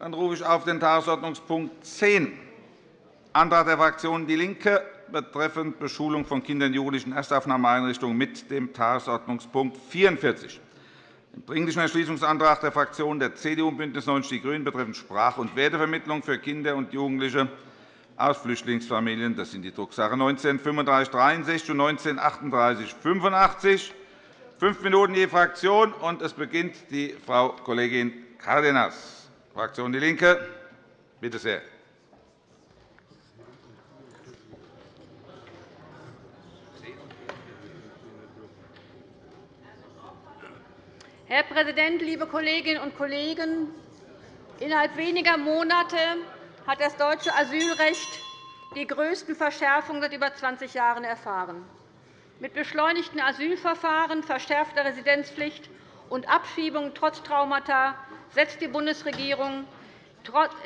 Dann rufe ich auf den Tagesordnungspunkt 10, Antrag der Fraktion DIE LINKE betreffend Beschulung von Kindern und Jugendlichen in Erstaufnahmeeinrichtungen mit dem Tagesordnungspunkt 44, dem Dringlichen Entschließungsantrag der Fraktionen der CDU und BÜNDNIS 90 die GRÜNEN betreffend Sprach- und Wertevermittlung für Kinder und Jugendliche aus Flüchtlingsfamilien. Das sind die Drucksache 19 3563 und 19 38 85. Fünf Minuten je Fraktion. und Es beginnt die Frau Kollegin Cárdenas, Fraktion DIE LINKE. Bitte sehr. Herr Präsident, liebe Kolleginnen und Kollegen! Innerhalb weniger Monate hat das deutsche Asylrecht die größten Verschärfungen seit über 20 Jahren erfahren. Mit beschleunigten Asylverfahren, verschärfter Residenzpflicht und Abschiebungen trotz Traumata setzt die Bundesregierung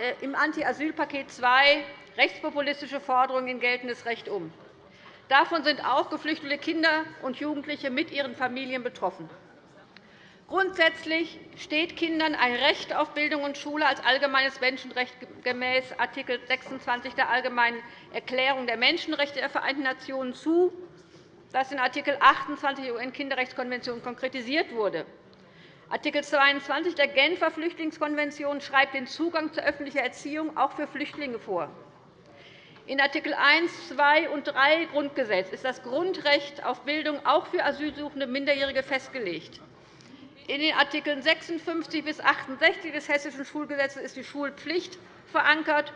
äh, im Anti-Asyl-Paket II rechtspopulistische Forderungen in geltendes Recht um. Davon sind auch geflüchtete Kinder und Jugendliche mit ihren Familien betroffen. Grundsätzlich steht Kindern ein Recht auf Bildung und Schule als allgemeines Menschenrecht gemäß Art. 26 der Allgemeinen Erklärung der Menschenrechte der Vereinten Nationen zu, das in Art. 28 der UN-Kinderrechtskonvention konkretisiert wurde. Art. 22 der Genfer Flüchtlingskonvention schreibt den Zugang zu öffentlicher Erziehung auch für Flüchtlinge vor. In Art. 1, 2 und 3 Grundgesetz ist das Grundrecht auf Bildung auch für asylsuchende Minderjährige festgelegt. In den Art. 56 bis 68 des Hessischen Schulgesetzes ist die Schulpflicht verankert,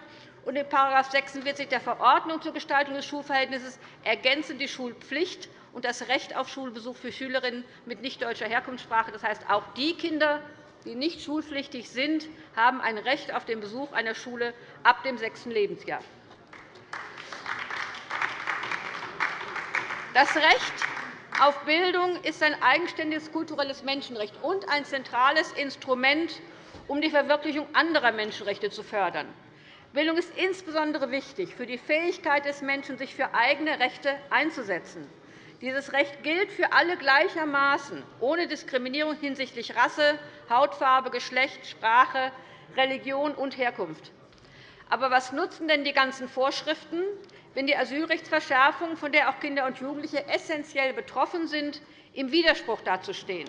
und in § 46 der Verordnung zur Gestaltung des Schulverhältnisses ergänzen die Schulpflicht und das Recht auf Schulbesuch für Schülerinnen mit nicht-deutscher Herkunftssprache. Das heißt, auch die Kinder, die nicht schulpflichtig sind, haben ein Recht auf den Besuch einer Schule ab dem sechsten Lebensjahr. Das Recht auf Bildung ist ein eigenständiges kulturelles Menschenrecht und ein zentrales Instrument, um die Verwirklichung anderer Menschenrechte zu fördern. Bildung ist insbesondere wichtig für die Fähigkeit des Menschen, sich für eigene Rechte einzusetzen. Dieses Recht gilt für alle gleichermaßen, ohne Diskriminierung hinsichtlich Rasse, Hautfarbe, Geschlecht, Sprache, Religion und Herkunft. Aber was nutzen denn die ganzen Vorschriften, wenn die Asylrechtsverschärfungen, von der auch Kinder und Jugendliche essentiell betroffen sind, im Widerspruch dazu stehen?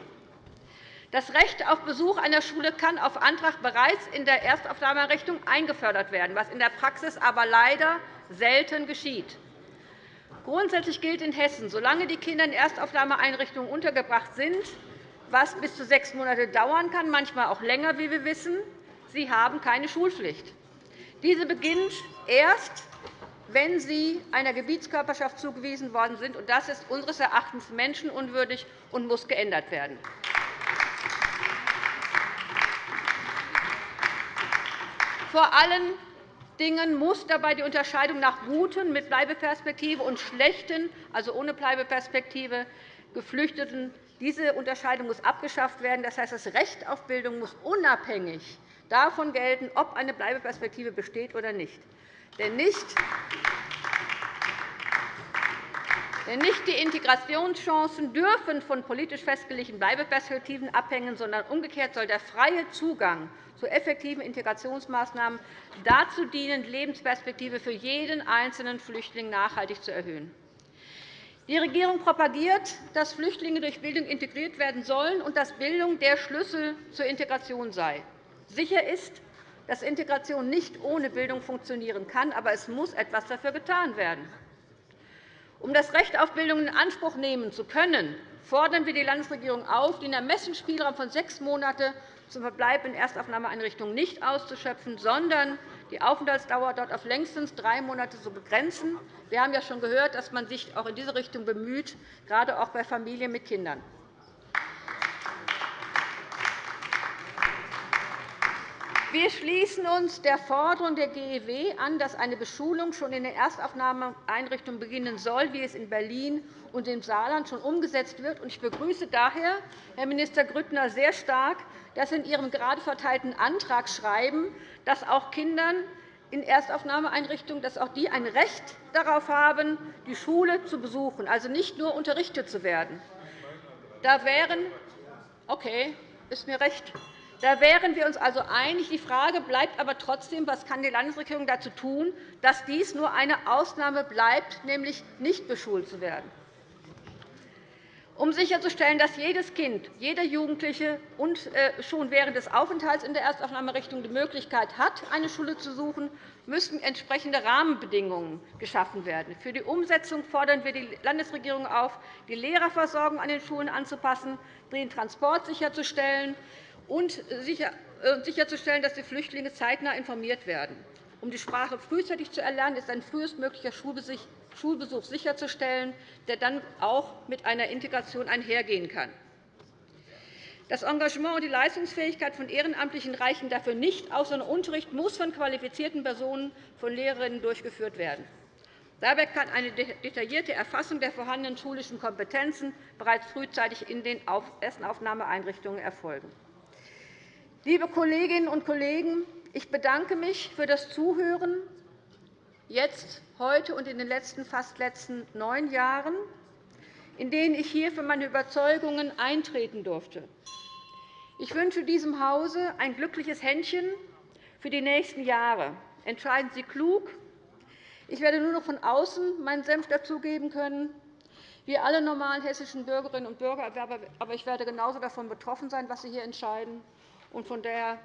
Das Recht auf Besuch einer Schule kann auf Antrag bereits in der Erstaufnahmeeinrichtung eingefördert werden, was in der Praxis aber leider selten geschieht. Grundsätzlich gilt in Hessen, solange die Kinder in Erstaufnahmeeinrichtungen untergebracht sind, was bis zu sechs Monate dauern kann, manchmal auch länger, wie wir wissen, sie haben keine Schulpflicht. Diese beginnt erst, wenn sie einer Gebietskörperschaft zugewiesen worden sind. Das ist unseres Erachtens menschenunwürdig und muss geändert werden. Vor allen Dingen muss dabei die Unterscheidung nach guten mit Bleibeperspektive und schlechten, also ohne Bleibeperspektive, Geflüchteten diese Unterscheidung muss abgeschafft werden. Das heißt, das Recht auf Bildung muss unabhängig davon gelten, ob eine Bleibeperspektive besteht oder nicht. Denn nicht denn nicht die Integrationschancen dürfen von politisch festgelegten Bleibeperspektiven abhängen, sondern umgekehrt soll der freie Zugang zu effektiven Integrationsmaßnahmen dazu dienen, die Lebensperspektive für jeden einzelnen Flüchtling nachhaltig zu erhöhen. Die Regierung propagiert, dass Flüchtlinge durch Bildung integriert werden sollen und dass Bildung der Schlüssel zur Integration sei. Sicher ist, dass Integration nicht ohne Bildung funktionieren kann, aber es muss etwas dafür getan werden. Um das Recht auf Bildung in Anspruch nehmen zu können, fordern wir die Landesregierung auf, den Ermessensspielraum von sechs Monaten zum Verbleib in Erstaufnahmeeinrichtungen nicht auszuschöpfen, sondern die Aufenthaltsdauer dort auf längstens drei Monate zu begrenzen. Wir haben ja schon gehört, dass man sich auch in diese Richtung bemüht, gerade auch bei Familien mit Kindern. Wir schließen uns der Forderung der GEW an, dass eine Beschulung schon in den Erstaufnahmeeinrichtungen beginnen soll, wie es in Berlin und im Saarland schon umgesetzt wird. Ich begrüße daher, Herr Minister Grüttner, sehr stark, dass Sie in Ihrem gerade verteilten Antrag schreiben, dass auch Kindern in Erstaufnahmeeinrichtungen dass auch die ein Recht darauf haben, die Schule zu besuchen, also nicht nur unterrichtet zu werden. Da wären okay, ist mir recht. Da wären wir uns also einig. Die Frage bleibt aber trotzdem, was kann die Landesregierung dazu tun, dass dies nur eine Ausnahme bleibt, nämlich nicht beschult zu werden um sicherzustellen, dass jedes Kind, jeder Jugendliche und äh, schon während des Aufenthalts in der Erstaufnahmerichtung die Möglichkeit hat, eine Schule zu suchen, müssen entsprechende Rahmenbedingungen geschaffen werden. Für die Umsetzung fordern wir die Landesregierung auf, die Lehrerversorgung an den Schulen anzupassen, den Transport sicherzustellen und äh, sicherzustellen, dass die Flüchtlinge zeitnah informiert werden. Um die Sprache frühzeitig zu erlernen, ist ein frühestmöglicher Schulbesuch sicherzustellen, der dann auch mit einer Integration einhergehen kann. Das Engagement und die Leistungsfähigkeit von Ehrenamtlichen reichen dafür nicht aus, sondern Unterricht muss von qualifizierten Personen, von Lehrerinnen durchgeführt werden. Dabei kann eine detaillierte Erfassung der vorhandenen schulischen Kompetenzen bereits frühzeitig in den Erstenaufnahmeeinrichtungen erfolgen. Liebe Kolleginnen und Kollegen, ich bedanke mich für das Zuhören jetzt, heute und in den letzten, fast letzten neun Jahren, in denen ich hier für meine Überzeugungen eintreten durfte. Ich wünsche diesem Hause ein glückliches Händchen für die nächsten Jahre. Entscheiden Sie klug. Ich werde nur noch von außen meinen Senf dazugeben können, wie alle normalen hessischen Bürgerinnen und Bürger. Aber ich werde genauso davon betroffen sein, was Sie hier entscheiden. Von daher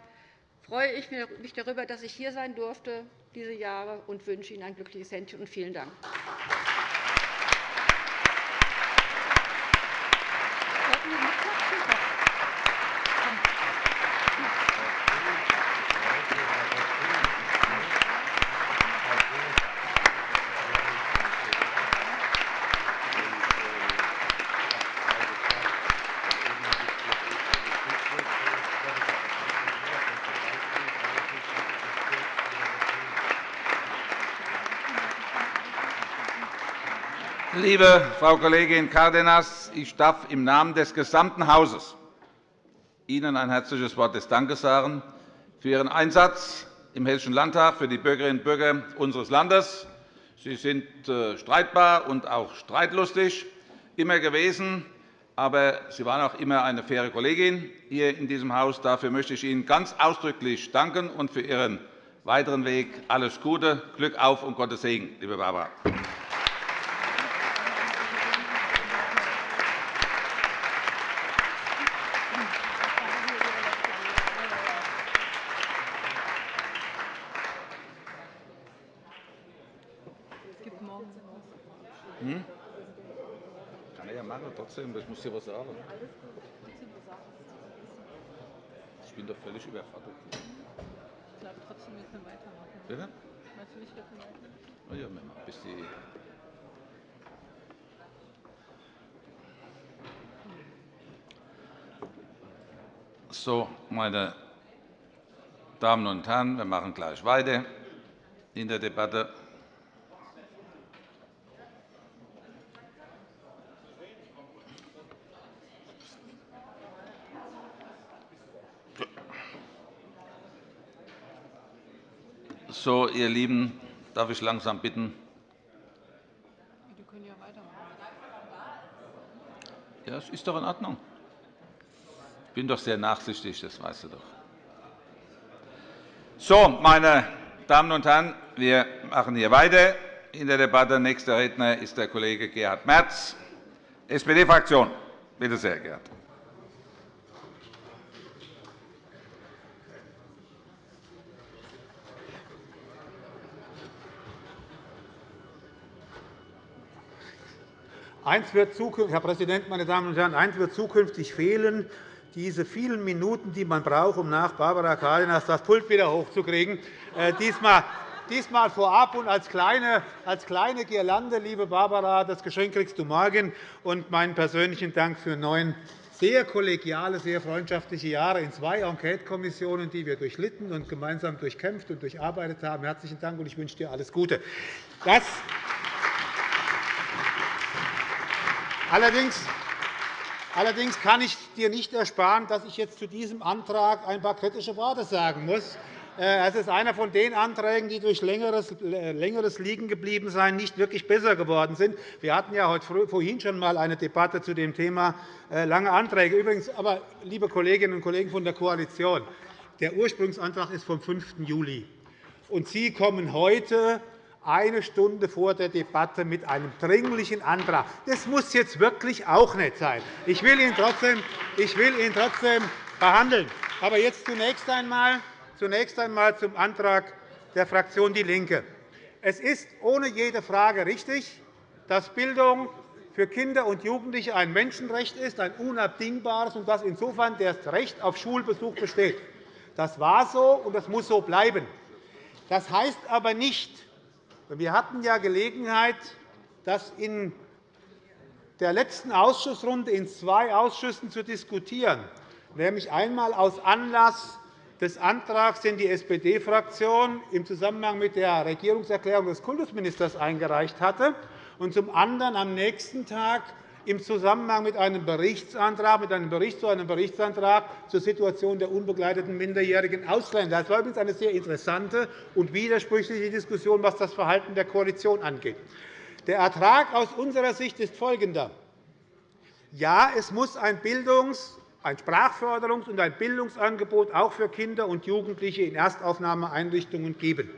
freue ich mich darüber, dass ich hier sein durfte diese Jahre und wünsche Ihnen ein glückliches Händchen und vielen Dank. Liebe Frau Kollegin Cárdenas, ich darf im Namen des gesamten Hauses Ihnen ein herzliches Wort des Dankes sagen für Ihren Einsatz im Hessischen Landtag für die Bürgerinnen und Bürger unseres Landes. Sie sind äh, streitbar und auch streitlustig immer gewesen, aber Sie waren auch immer eine faire Kollegin hier in diesem Haus. Dafür möchte ich Ihnen ganz ausdrücklich danken und für Ihren weiteren Weg alles Gute, Glück auf und Gottes Segen, liebe Barbara. Trotzdem, ich muss dir was sagen. Ich bin doch völlig überfordert. Ich glaube trotzdem, wir können weitermachen. Bitte? Natürlich, wir können weitermachen. Na ja, wir machen bis die So, meine Damen und Herren, wir machen gleich weiter in der Debatte. So, ihr Lieben, darf ich langsam bitten? Ja, es ist doch in Ordnung. Ich bin doch sehr nachsichtig, das weißt du doch. So, meine Damen und Herren, wir machen hier weiter in der Debatte. Nächster Redner ist der Kollege Gerhard Merz, SPD-Fraktion. Bitte sehr, Gerhard. Eins wird Herr Präsident, meine Damen und Herren, eins wird zukünftig fehlen, diese vielen Minuten, die man braucht, um nach Barbara Cárdenas das Pult wieder hochzukriegen. Äh, diesmal, diesmal vorab und als kleine, als kleine Girlande, liebe Barbara, das Geschenk kriegst du morgen und meinen persönlichen Dank für neun sehr kollegiale, sehr freundschaftliche Jahre in zwei Enquetekommissionen, die wir durchlitten und gemeinsam durchkämpft und durcharbeitet haben. Herzlichen Dank, und ich wünsche dir alles Gute. Das Allerdings Allerdings kann ich dir nicht ersparen, dass ich jetzt zu diesem Antrag ein paar kritische Worte sagen muss. Äh, es ist einer von den Anträgen, die durch längeres, äh, Liegengebliebensein nicht wirklich besser geworden sind. Wir hatten ja heute vorhin schon einmal eine Debatte zu dem Thema äh, lange Anträge. Übrigens, aber, liebe Kolleginnen und Kollegen von der Koalition, der Ursprungsantrag ist vom 5. Juli. Und Sie kommen heute eine Stunde vor der Debatte mit einem dringlichen Antrag. Das muss jetzt wirklich auch nicht sein. Ich will ihn trotzdem, ich will ihn trotzdem behandeln. Aber jetzt zunächst einmal, zunächst einmal zum Antrag der Fraktion DIE LINKE. Es ist ohne jede Frage richtig, dass Bildung für Kinder und Jugendliche ein Menschenrecht ist, ein unabdingbares, und dass insofern das Recht auf Schulbesuch besteht. Das war so, und das muss so bleiben. Das heißt aber nicht, wir hatten ja Gelegenheit, das in der letzten Ausschussrunde in zwei Ausschüssen zu diskutieren, nämlich einmal aus Anlass des Antrags, den die SPD-Fraktion im Zusammenhang mit der Regierungserklärung des Kultusministers eingereicht hatte, und zum anderen am nächsten Tag im Zusammenhang mit einem Berichtsantrag, mit einem Bericht zu einem Berichtsantrag zur Situation der unbegleiteten minderjährigen Ausländer. Das war übrigens eine sehr interessante und widersprüchliche Diskussion, was das Verhalten der Koalition angeht. Der Ertrag aus unserer Sicht ist folgender. Ja, es muss ein Bildungs- ein Sprachförderungs- und ein Bildungsangebot auch für Kinder und Jugendliche in Erstaufnahmeeinrichtungen geben.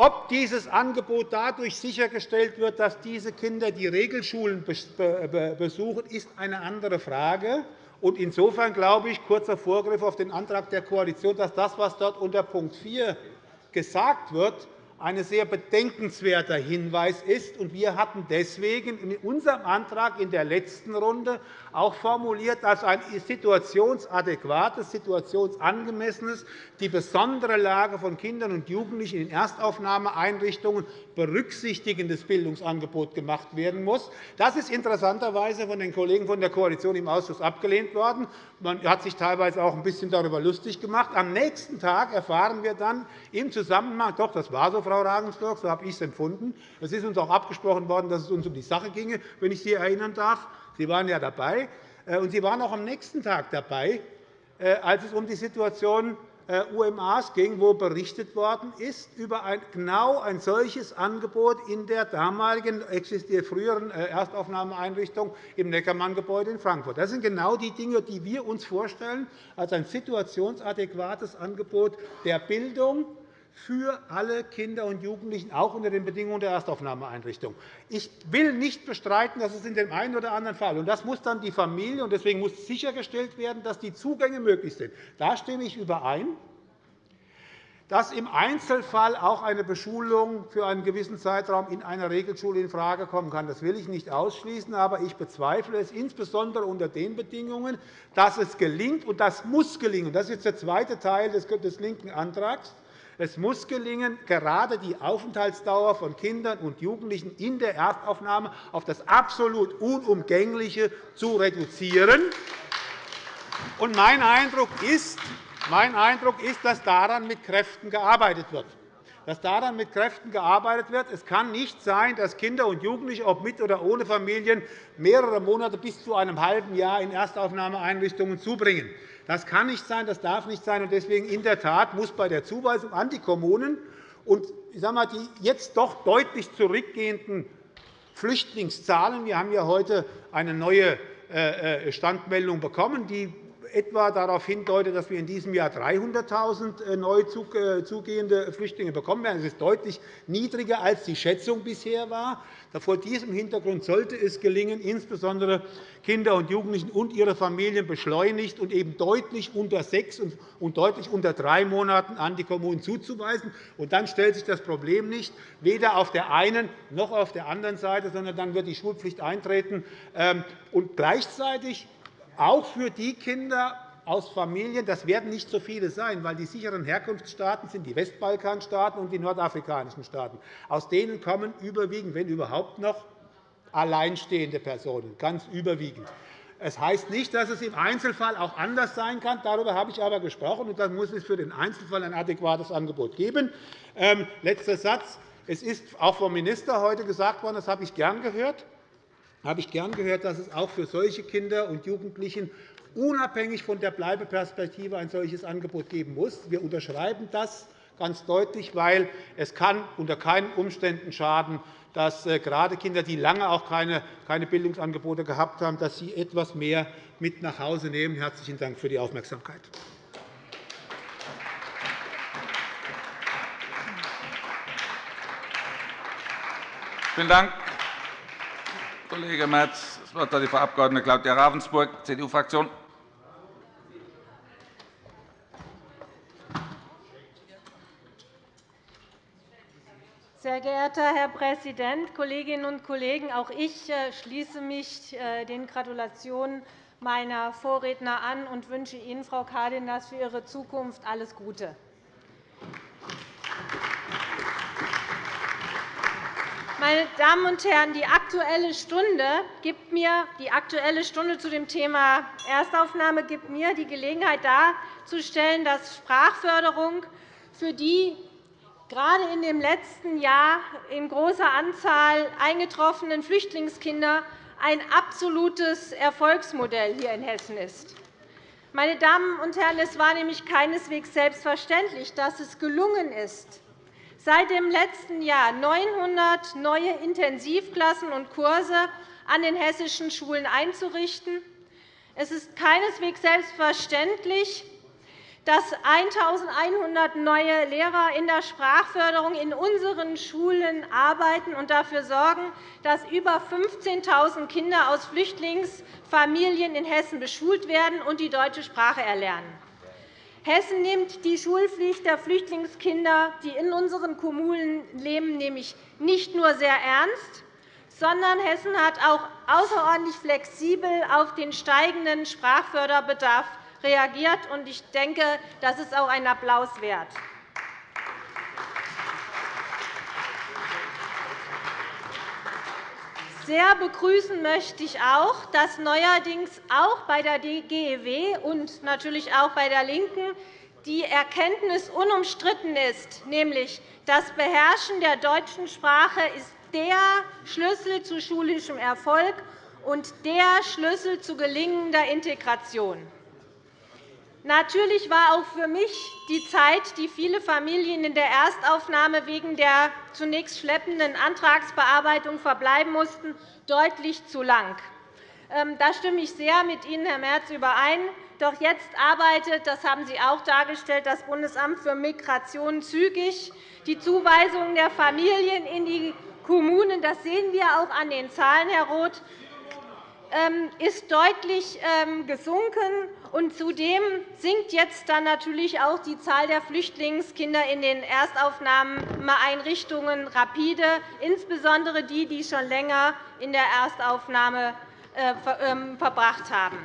Ob dieses Angebot dadurch sichergestellt wird, dass diese Kinder die Regelschulen besuchen, ist eine andere Frage. Insofern glaube ich, kurzer Vorgriff auf den Antrag der Koalition, dass das, was dort unter Punkt 4 gesagt wird, ein sehr bedenkenswerter Hinweis ist. Wir hatten deswegen in unserem Antrag in der letzten Runde auch formuliert als ein situationsadäquates, situationsangemessenes die besondere Lage von Kindern und Jugendlichen in Erstaufnahmeeinrichtungen berücksichtigendes Bildungsangebot gemacht werden muss. Das ist interessanterweise von den Kollegen von der Koalition im Ausschuss abgelehnt worden. Man hat sich teilweise auch ein bisschen darüber lustig gemacht. Am nächsten Tag erfahren wir dann im Zusammenhang, doch, das war so, Frau Ravensburg, so habe ich es empfunden. Es ist uns auch abgesprochen worden, dass es uns um die Sache ginge, wenn ich Sie erinnern darf. Sie waren ja dabei, äh, und Sie waren auch am nächsten Tag dabei, äh, als es um die Situation UMAs ging, wo berichtet worden ist über ein, genau ein solches Angebot in der damaligen früheren Erstaufnahmeeinrichtung im Neckermann-Gebäude in Frankfurt. Das sind genau die Dinge, die wir uns vorstellen als ein situationsadäquates Angebot der Bildung, für alle Kinder und Jugendlichen, auch unter den Bedingungen der Erstaufnahmeeinrichtung. Ich will nicht bestreiten, dass es in dem einen oder anderen Fall, und das muss dann die Familie, und deswegen muss sichergestellt werden, dass die Zugänge möglich sind. Da stimme ich überein dass im Einzelfall auch eine Beschulung für einen gewissen Zeitraum in einer Regelschule infrage kommen kann. Das will ich nicht ausschließen, aber ich bezweifle es insbesondere unter den Bedingungen, dass es gelingt, und das muss gelingen. Das ist jetzt der zweite Teil des linken Antrags es muss gelingen, gerade die Aufenthaltsdauer von Kindern und Jugendlichen in der Erstaufnahme auf das absolut Unumgängliche zu reduzieren. Mein Eindruck ist, mein Eindruck ist, dass daran mit Kräften gearbeitet wird dass daran mit Kräften gearbeitet wird. Es kann nicht sein, dass Kinder und Jugendliche, ob mit oder ohne Familien, mehrere Monate bis zu einem halben Jahr in Erstaufnahmeeinrichtungen zubringen. Das kann nicht sein, das darf nicht sein. Deswegen in der Tat muss bei der Zuweisung an die Kommunen und ich sage mal, die jetzt doch deutlich zurückgehenden Flüchtlingszahlen wir haben ja heute eine neue äh, äh, Standmeldung bekommen, die etwa darauf hindeutet, dass wir in diesem Jahr 300.000 äh, neu äh, zugehende Flüchtlinge bekommen werden. Das ist deutlich niedriger, als die Schätzung bisher war. Vor diesem Hintergrund sollte es gelingen, insbesondere Kinder und Jugendlichen und ihre Familien beschleunigt und eben deutlich unter sechs und deutlich unter drei Monaten an die Kommunen zuzuweisen. Und dann stellt sich das Problem nicht, weder auf der einen noch auf der anderen Seite, sondern dann wird die Schulpflicht eintreten. Ähm, und gleichzeitig auch für die Kinder aus Familien, das werden nicht so viele sein, weil die sicheren Herkunftsstaaten sind die Westbalkanstaaten und die nordafrikanischen Staaten. Aus denen kommen überwiegend, wenn überhaupt noch, alleinstehende Personen, ganz überwiegend. Es heißt nicht, dass es im Einzelfall auch anders sein kann. Darüber habe ich aber gesprochen, und dann muss es für den Einzelfall ein adäquates Angebot geben. Ähm, letzter Satz. Es ist auch vom Minister heute gesagt worden, das habe ich gern gehört, habe ich gern gehört, dass es auch für solche Kinder und Jugendlichen unabhängig von der Bleibeperspektive ein solches Angebot geben muss. Wir unterschreiben das ganz deutlich, weil es kann unter keinen Umständen schaden, dass äh, gerade Kinder, die lange auch keine Bildungsangebote gehabt haben, dass sie etwas mehr mit nach Hause nehmen. – Herzlichen Dank für die Aufmerksamkeit. Vielen Dank, Kollege Merz. Das Wort hat die Frau Abg. Claudia Ravensburg, CDU-Fraktion. Sehr geehrter Herr Präsident, Kolleginnen und Kollegen! Auch ich äh, schließe mich äh, den Gratulationen meiner Vorredner an und wünsche Ihnen, Frau Cárdenas, für Ihre Zukunft alles Gute. Meine Damen und Herren, die Aktuelle Stunde, gibt mir, die Aktuelle Stunde zu dem Thema Erstaufnahme gibt mir die Gelegenheit darzustellen, dass Sprachförderung für die gerade in dem letzten Jahr in großer Anzahl eingetroffenen Flüchtlingskinder ein absolutes Erfolgsmodell hier in Hessen ist. Meine Damen und Herren, es war nämlich keineswegs selbstverständlich, dass es gelungen ist, seit dem letzten Jahr 900 neue Intensivklassen und Kurse an den hessischen Schulen einzurichten. Es ist keineswegs selbstverständlich, dass 1.100 neue Lehrer in der Sprachförderung in unseren Schulen arbeiten und dafür sorgen, dass über 15.000 Kinder aus Flüchtlingsfamilien in Hessen beschult werden und die deutsche Sprache erlernen. Hessen nimmt die Schulpflicht der Flüchtlingskinder, die in unseren Kommunen leben, nämlich nicht nur sehr ernst, sondern Hessen hat auch außerordentlich flexibel auf den steigenden Sprachförderbedarf reagiert. Ich denke, das ist auch ein Applaus wert. Sehr begrüßen möchte ich auch, dass neuerdings auch bei der GEW und natürlich auch bei der LINKEN die Erkenntnis unumstritten ist, nämlich das Beherrschen der deutschen Sprache ist der Schlüssel zu schulischem Erfolg und der Schlüssel zu gelingender Integration. Natürlich war auch für mich die Zeit, die viele Familien in der Erstaufnahme wegen der zunächst schleppenden Antragsbearbeitung verbleiben mussten, deutlich zu lang. Ähm, da stimme ich sehr mit Ihnen, Herr Merz, überein. Doch jetzt arbeitet, das haben Sie auch dargestellt, das Bundesamt für Migration zügig. Die Zuweisung der Familien in die Kommunen, das sehen wir auch an den Zahlen, Herr Roth, ähm, ist deutlich ähm, gesunken. Und zudem sinkt jetzt dann natürlich auch die Zahl der Flüchtlingskinder in den Erstaufnahmeeinrichtungen rapide, insbesondere die, die schon länger in der Erstaufnahme äh, ähm, verbracht haben.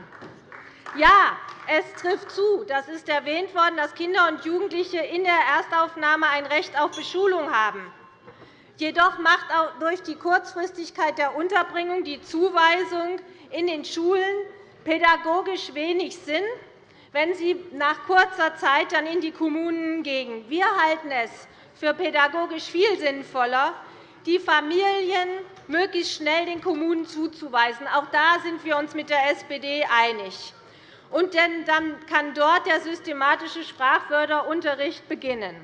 Ja, es trifft zu, das ist erwähnt worden, dass Kinder und Jugendliche in der Erstaufnahme ein Recht auf Beschulung haben. Jedoch macht auch durch die Kurzfristigkeit der Unterbringung die Zuweisung in den Schulen pädagogisch wenig Sinn, wenn sie nach kurzer Zeit dann in die Kommunen gehen. Wir halten es für pädagogisch viel sinnvoller, die Familien möglichst schnell den Kommunen zuzuweisen. Auch da sind wir uns mit der SPD einig. Und dann kann dort der systematische Sprachförderunterricht beginnen.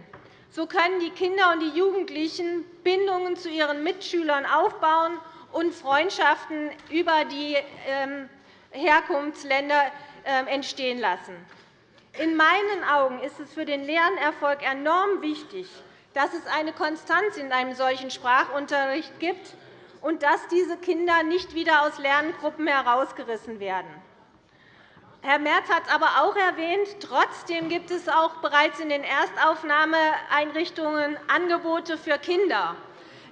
So können die Kinder und die Jugendlichen Bindungen zu ihren Mitschülern aufbauen und Freundschaften über die ähm, Herkunftsländer ähm, entstehen lassen. In meinen Augen ist es für den Lernerfolg enorm wichtig, dass es eine Konstanz in einem solchen Sprachunterricht gibt und dass diese Kinder nicht wieder aus Lerngruppen herausgerissen werden. Herr Merz hat aber auch erwähnt, trotzdem gibt es auch bereits in den Erstaufnahmeeinrichtungen Angebote für Kinder.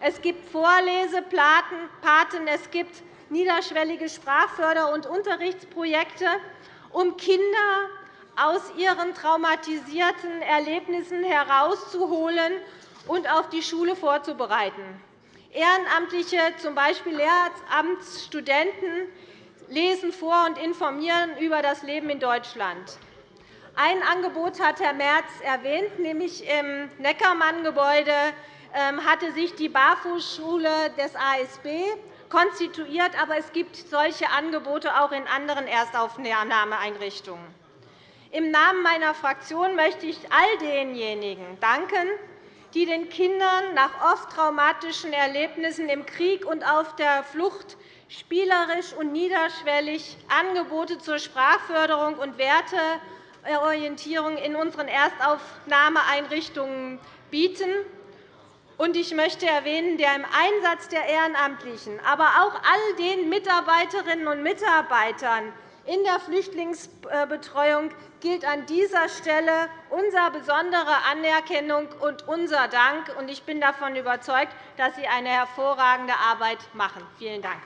Es gibt Vorlesepaten, es gibt niederschwellige Sprachförder- und Unterrichtsprojekte, um Kinder aus ihren traumatisierten Erlebnissen herauszuholen und auf die Schule vorzubereiten. Ehrenamtliche, z. B. Lehramtsstudenten, lesen vor und informieren über das Leben in Deutschland. Ein Angebot hat Herr Merz erwähnt, nämlich im Neckermann-Gebäude ähm, hatte sich die Barfußschule des ASB konstituiert, aber es gibt solche Angebote auch in anderen Erstaufnahmeeinrichtungen. Im Namen meiner Fraktion möchte ich all denjenigen danken, die den Kindern nach oft traumatischen Erlebnissen im Krieg und auf der Flucht spielerisch und niederschwellig Angebote zur Sprachförderung und Werteorientierung in unseren Erstaufnahmeeinrichtungen bieten. Ich möchte erwähnen, der im Einsatz der Ehrenamtlichen, aber auch all den Mitarbeiterinnen und Mitarbeitern in der Flüchtlingsbetreuung gilt an dieser Stelle unsere besondere Anerkennung und unser Dank. Ich bin davon überzeugt, dass Sie eine hervorragende Arbeit machen. Vielen Dank.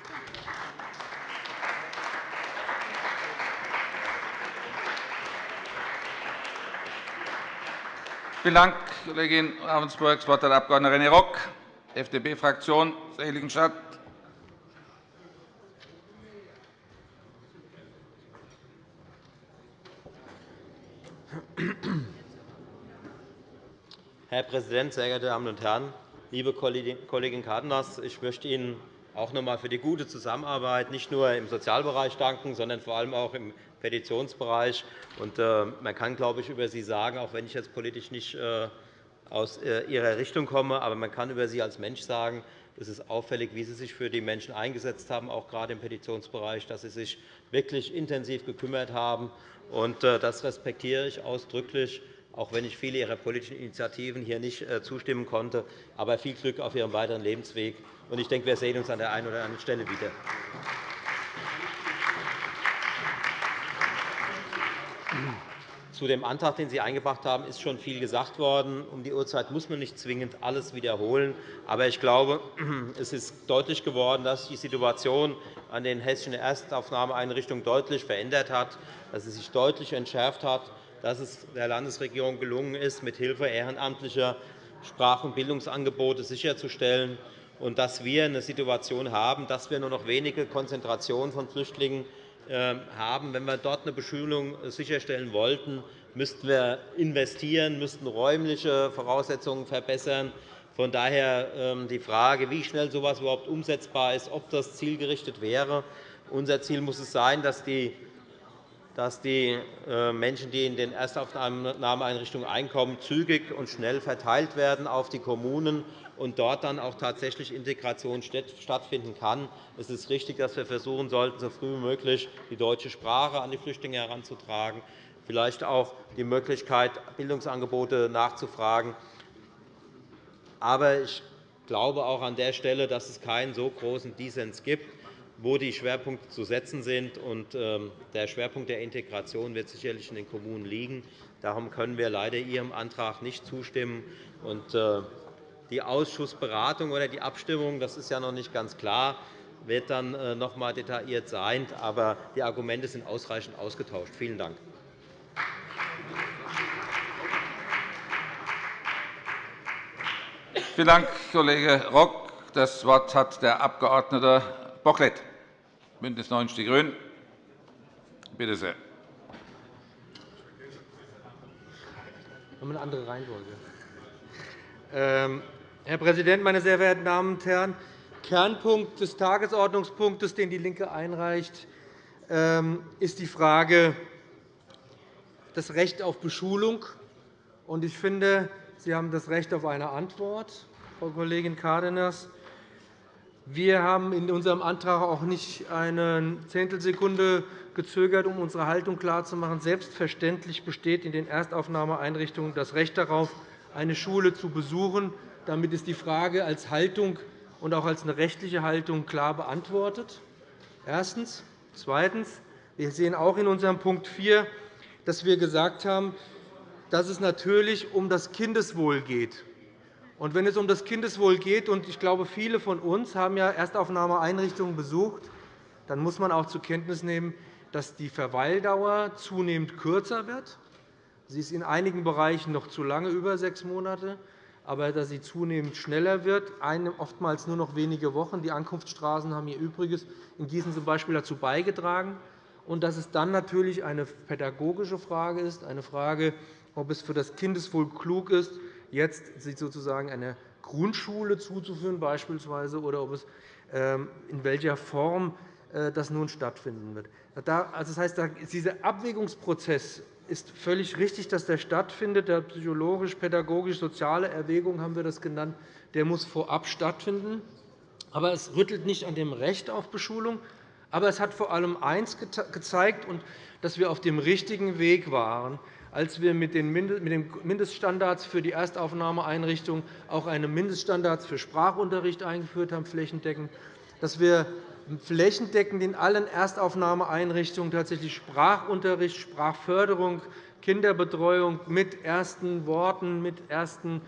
Vielen Dank, Kollegin Ravensburg. Das Wort hat der Abg. René Rock, FDP-Fraktion, Seligenstadt. Herr Präsident, sehr geehrte Damen und Herren! Liebe Kollegin Cárdenas, ich möchte Ihnen auch noch einmal für die gute Zusammenarbeit nicht nur im Sozialbereich danken, sondern vor allem auch im Petitionsbereich. Äh, man kann, glaube ich, über Sie sagen, auch wenn ich jetzt politisch nicht äh, aus äh, Ihrer Richtung komme, aber man kann über Sie als Mensch sagen, es ist auffällig, wie Sie sich für die Menschen eingesetzt haben, auch gerade im Petitionsbereich, dass Sie sich wirklich intensiv gekümmert haben. Das respektiere ich ausdrücklich, auch wenn ich viele Ihrer politischen Initiativen hier nicht zustimmen konnte. Aber viel Glück auf Ihrem weiteren Lebensweg. Ich denke, wir sehen uns an der einen oder anderen Stelle wieder. Zu dem Antrag, den Sie eingebracht haben, ist schon viel gesagt worden. Um die Uhrzeit muss man nicht zwingend alles wiederholen. Aber ich glaube, es ist deutlich geworden, dass sich die Situation an den hessischen Erstaufnahmeeinrichtungen deutlich verändert hat, dass sie sich deutlich entschärft hat, dass es der Landesregierung gelungen ist, mithilfe ehrenamtlicher Sprach- und Bildungsangebote sicherzustellen, und dass wir eine Situation haben, dass wir nur noch wenige Konzentrationen von Flüchtlingen ähm, haben. Wenn wir dort eine Beschulung sicherstellen wollten, müssten wir investieren, müssten räumliche Voraussetzungen verbessern. Von daher ähm, die Frage, wie schnell so etwas überhaupt umsetzbar ist, ob das zielgerichtet wäre. Unser Ziel muss es sein, dass die dass die äh, Menschen, die in den Erstaufnahmeeinrichtungen einkommen, zügig und schnell verteilt werden auf die Kommunen und dort dann auch tatsächlich Integration stattfinden kann. Es ist richtig, dass wir versuchen sollten, so früh wie möglich die deutsche Sprache an die Flüchtlinge heranzutragen, vielleicht auch die Möglichkeit, Bildungsangebote nachzufragen. Aber ich glaube auch an der Stelle, dass es keinen so großen Dissens gibt, wo die Schwerpunkte zu setzen sind. Ähm, der Schwerpunkt der Integration wird sicherlich in den Kommunen liegen. Darum können wir leider Ihrem Antrag nicht zustimmen. Äh, die Ausschussberatung oder die Abstimmung, das ist ja noch nicht ganz klar, wird dann äh, noch einmal detailliert sein. Aber die Argumente sind ausreichend ausgetauscht. Vielen Dank. Vielen Dank, Kollege Rock. Das Wort hat der Abg. Bocklet, BÜNDNIS 90 die GRÜNEN. Bitte sehr. Eine andere Reihenfolge. Ähm, Herr Präsident, meine sehr verehrten Damen und Herren! Kernpunkt des Tagesordnungspunktes, den DIE LINKE einreicht, ähm, ist die Frage das Recht auf Beschulung. Ich finde, Sie haben das Recht auf eine Antwort, Frau Kollegin Cárdenas. Wir haben in unserem Antrag auch nicht eine Zehntelsekunde gezögert, um unsere Haltung klarzumachen. Selbstverständlich besteht in den Erstaufnahmeeinrichtungen das Recht darauf, eine Schule zu besuchen. Damit ist die Frage als Haltung und auch als eine rechtliche Haltung klar beantwortet. Erstens. Zweitens. Wir sehen auch in unserem Punkt 4, dass wir gesagt haben, dass es natürlich um das Kindeswohl geht. Und wenn es um das Kindeswohl geht, und ich glaube, viele von uns haben ja Erstaufnahmeeinrichtungen besucht, dann muss man auch zur Kenntnis nehmen, dass die Verweildauer zunehmend kürzer wird. Sie ist in einigen Bereichen noch zu lange, über sechs Monate, aber dass sie zunehmend schneller wird, oftmals nur noch wenige Wochen. Die Ankunftsstraßen haben ihr Übriges in Gießen zum Beispiel dazu beigetragen. Und dass es dann natürlich eine pädagogische Frage ist, eine Frage, ob es für das Kindeswohl klug ist, jetzt sich sozusagen eine Grundschule zuzuführen beispielsweise, oder ob es ähm, in welcher Form äh, das nun stattfinden wird. Also, das heißt, dieser Abwägungsprozess ist völlig richtig, dass der stattfindet. Der psychologisch, pädagogisch, soziale Erwägung haben wir das genannt. Der muss vorab stattfinden. Aber es rüttelt nicht an dem Recht auf Beschulung. Aber es hat vor allem eines gezeigt, dass wir auf dem richtigen Weg waren, als wir mit den Mindeststandards für die Erstaufnahmeeinrichtungen auch eine Mindeststandards für Sprachunterricht eingeführt haben, flächendeckend, dass wir flächendeckend in allen Erstaufnahmeeinrichtungen tatsächlich Sprachunterricht, Sprachförderung, Kinderbetreuung mit ersten Worten, mit ersten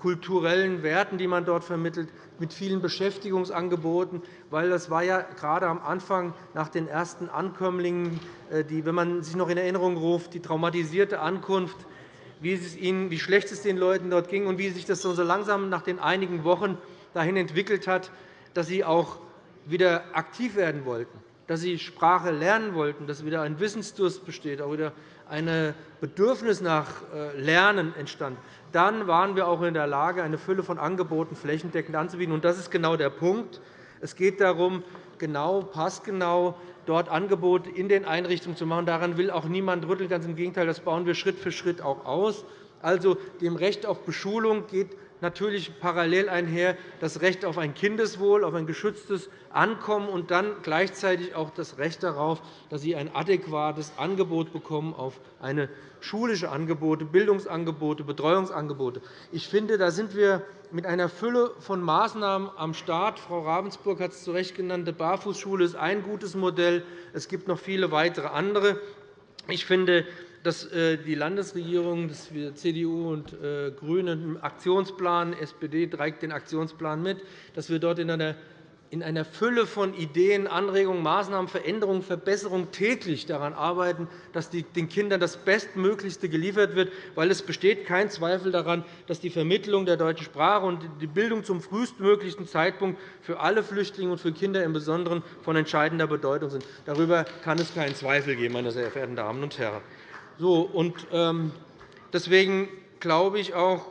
kulturellen Werten, die man dort vermittelt, mit vielen Beschäftigungsangeboten. Weil das war ja gerade am Anfang nach den ersten Ankömmlingen, äh, die, wenn man sich noch in Erinnerung ruft, die traumatisierte Ankunft, wie, es ihnen, wie schlecht es den Leuten dort ging und wie sich das so langsam nach den einigen Wochen dahin entwickelt hat, dass sie auch wieder aktiv werden wollten, dass sie Sprache lernen wollten, dass wieder ein Wissensdurst besteht, auch wieder ein Bedürfnis nach äh, Lernen entstand, dann waren wir auch in der Lage, eine Fülle von Angeboten flächendeckend anzubieten. Das ist genau der Punkt. Es geht darum, genau, passgenau dort Angebote in den Einrichtungen zu machen. Daran will auch niemand rütteln. Ganz im Gegenteil, das bauen wir Schritt für Schritt auch aus. Also, dem Recht auf Beschulung geht natürlich parallel einher das Recht auf ein Kindeswohl, auf ein geschütztes Ankommen und dann gleichzeitig auch das Recht darauf, dass Sie ein adäquates Angebot bekommen auf eine schulische Angebote, Bildungsangebote, Betreuungsangebote. Ich finde, da sind wir mit einer Fülle von Maßnahmen am Start. Frau Ravensburg hat es zu Recht genannt. Die Barfußschule ist ein gutes Modell. Es gibt noch viele weitere andere. Ich finde, dass äh, die Landesregierung, dass wir CDU und äh, GRÜNE einen Aktionsplan, SPD trägt den Aktionsplan mit, dass wir dort in einer in einer Fülle von Ideen, Anregungen, Maßnahmen, Veränderungen, Verbesserungen täglich daran arbeiten, dass den Kindern das Bestmöglichste geliefert wird. weil Es besteht kein Zweifel daran, dass die Vermittlung der deutschen Sprache und die Bildung zum frühestmöglichen Zeitpunkt für alle Flüchtlinge und für Kinder im Besonderen von entscheidender Bedeutung sind. Darüber kann es keinen Zweifel geben, meine sehr verehrten Damen und Herren. So, und, ähm, deswegen glaube ich auch,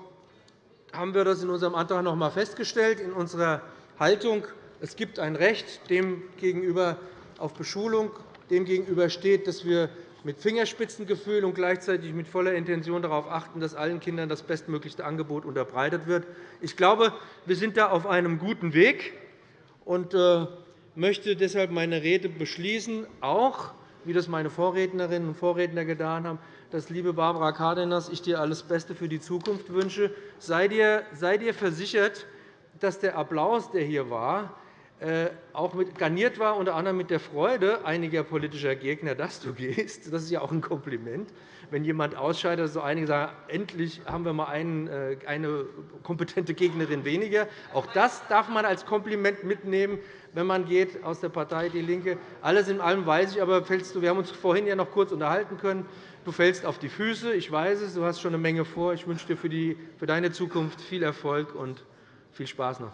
haben wir das in unserem Antrag noch einmal festgestellt, in unserer Haltung. Es gibt ein Recht dem gegenüber auf Beschulung. Dem gegenüber steht, dass wir mit Fingerspitzengefühl und gleichzeitig mit voller Intention darauf achten, dass allen Kindern das bestmöglichste Angebot unterbreitet wird. Ich glaube, wir sind da auf einem guten Weg und äh, möchte deshalb meine Rede beschließen, auch wie das meine Vorrednerinnen und Vorredner getan haben, dass, liebe Barbara Cárdenas, ich dir alles Beste für die Zukunft wünsche. Sei dir, sei dir versichert, dass der Applaus, der hier war, auch garniert war, unter anderem mit der Freude einiger politischer Gegner, dass du gehst. Das ist ja auch ein Kompliment. Wenn jemand ausscheidet, so einige sagen, endlich haben wir mal äh, eine kompetente Gegnerin weniger. Auch das darf man als Kompliment mitnehmen wenn man geht aus der Partei DIE LINKE. Alles in allem weiß ich, aber fällst du, wir haben uns vorhin ja noch kurz unterhalten können. Du fällst auf die Füße. Ich weiß es. Du hast schon eine Menge vor. Ich wünsche dir für, die, für deine Zukunft viel Erfolg und viel Spaß noch.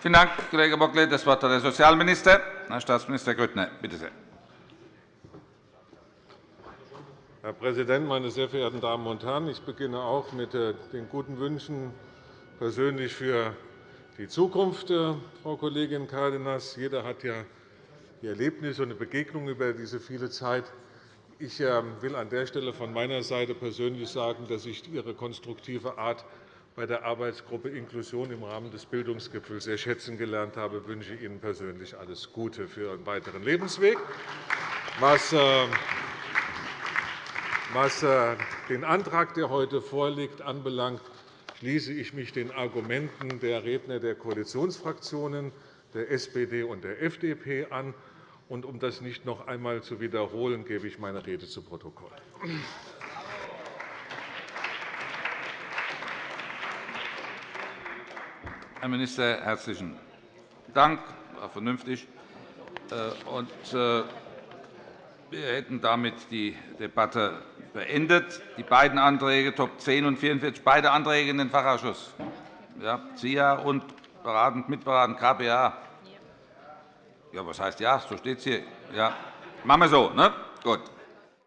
Vielen Dank, Kollege Bocklet. Das Wort hat der Sozialminister, Herr Staatsminister Grüttner. Bitte sehr. Herr Präsident, meine sehr verehrten Damen und Herren! Ich beginne auch mit äh, den guten Wünschen persönlich für die Zukunft, äh, Frau Kollegin Cárdenas. Jeder hat ja die Erlebnisse und eine Begegnung über diese viele Zeit. Ich ähm, will an der Stelle von meiner Seite persönlich sagen, dass ich Ihre konstruktive Art bei der Arbeitsgruppe Inklusion im Rahmen des Bildungsgipfels sehr schätzen gelernt habe. Ich wünsche Ihnen persönlich alles Gute für Ihren weiteren Lebensweg. Was ähm, was äh, den Antrag, der heute vorliegt, anbelangt, schließe ich mich den Argumenten der Redner der Koalitionsfraktionen, der SPD und der FDP an. Und um das nicht noch einmal zu wiederholen, gebe ich meine Rede zu Protokoll. Herr Minister, herzlichen Dank. Das war vernünftig. Äh, äh, wir hätten damit die Debatte beendet. Die beiden Anträge Top 10 und 44, beide Anträge in den Fachausschuss. Ja, ZIA und beratend, mitberatend KPA. Ja, was heißt ja? So steht es hier. Ja. Machen wir so. Ne? Gut.